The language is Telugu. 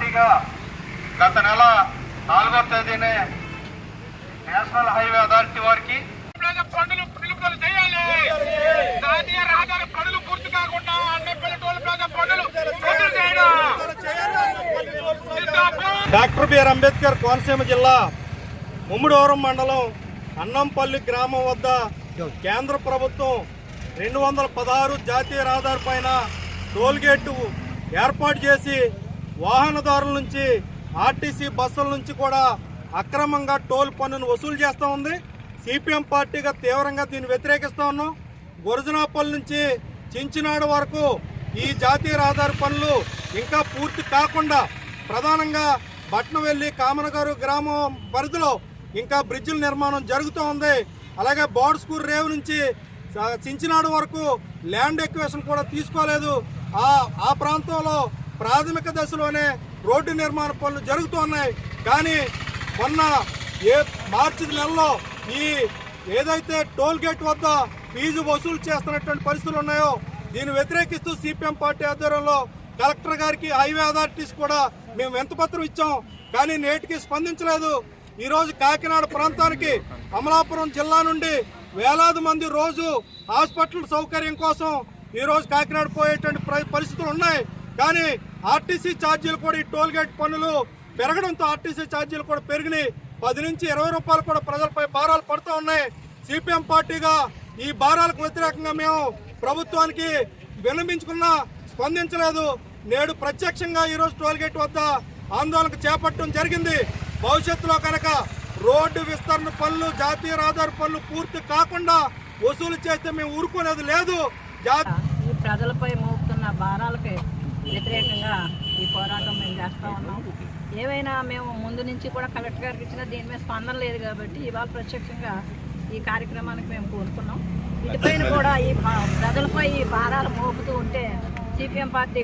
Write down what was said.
పార్టీగా గత నెల నాలుగో తేదీనే నేషనల్ హైవే అథారిటీ వారికి పనులు నిలుపుదల చేయాలి జాతీయ రహదారి పనులు పూర్తి కాకుండా అన్ని పల్లెటూరు ప్రజా పనులు పూర్తి చేయడం జిందాబాద్. డాక్టర్ బిఆర్ అంబేద్కర్ కోనసీమ జిల్లా ముమ్మిడివరం మండలం అన్నంపల్లి గ్రామం వద్ద కేంద్ర ప్రభుత్వం రెండు వందల పదహారు జాతీయ రహదారి పైన టోల్ గేటు ఏర్పాటు చేసి వాహనదారుల నుంచి ఆర్టీసీ బస్సుల నుంచి కూడా అక్రమంగా టోల్ పన్నును వసూలు చేస్తూ ఉంది. సిపిఎం పార్టీగా తీవ్రంగా దీన్ని వ్యతిరేకిస్తూ ఉన్నాం. గురజనాపల్లి నుంచి చించినాడు వరకు ఈ జాతీయ రహదారి పనులు ఇంకా పూర్తి కాకుండా ప్రధానంగా బట్నవెల్లి కామనగారు గ్రామం పరిధిలో ఇంకా బ్రిడ్జిల నిర్మాణం జరుగుతూ ఉంది. అలాగే బోర్డ్స్కూర్ రేవు నుంచి చించినాడు వరకు ల్యాండ్ ఎక్వేషన్ కూడా తీసుకోలేదు. ఆ ప్రాంతంలో ప్రాథమిక దశలోనే రోడ్డు నిర్మాణ పనులు జరుగుతూ ఉన్నాయి. కానీ మొన్న ఏ మార్చి నెలలో ఈ ఏదైతే టోల్ గేట్ వద్ద ఫీజు వసూలు చేస్తున్నటువంటి పరిస్థితులు ఉన్నాయో దీన్ని వ్యతిరేకిస్తూ సిపిఎం పార్టీ ఆధ్వర్యంలో కలెక్టర్ గారికి హైవే అథారిటీస్ కూడా మేము ఎంత పత్రం ఇచ్చాం. కానీ నేటికి స్పందించలేదు. ఈరోజు కాకినాడ ప్రాంతానికి అమలాపురం జిల్లా నుండి వేలాది మంది రోజు హాస్పిటల్ సౌకర్యం కోసం ఈరోజు కాకినాడ పోయేటువంటి పరిస్థితులు ఉన్నాయి. కానీ ఆర్టీసీ ఛార్జీలు కూడా ఈ టోల్గేట్ పనులు పన్నులు పెరగడంతో ఆర్టీసీ ఛార్జీలు కూడా పెరిగినాయి. పది నుంచి ఇరవై రూపాయలు కూడా ప్రజలపై భారాలు పడుతూ ఉన్నాయి. సిపిఎం పార్టీగా ఈ భారాలకు వ్యతిరేకంగా మేము ప్రభుత్వానికి విన్నవించుకున్నా స్పందించలేదు. నేడు ప్రత్యక్షంగా ఈరోజు టోల్గేట్ వద్ద ఆందోళన చేపట్టడం జరిగింది. భవిష్యత్తులో కనుక రోడ్డు విస్తరణ పనులు జాతీయ రహదారి పనులు పూర్తి కాకుండా వసూలు చేస్తే మేము ఊరుకునేది లేదు. ఈ ప్రజలపై మోపుతున్న భారాలపై వ్యతిరేకంగా ఈ పోరాటం మేము చేస్తూ ఉన్నాం. ఏవైనా మేము ముందు నుంచి కూడా కలెక్టర్ గారికి ఇచ్చిన దీని మీద స్పందన లేదు కాబట్టి ఇవాళ ప్రత్యక్షంగా ఈ కార్యక్రమానికి మేము కోరుకున్నాం. ఇటుపైన కూడా ఈ ప్రజలపై ఈ భారాలు మోపుతూ ఉంటే సిపిఎం పార్టీ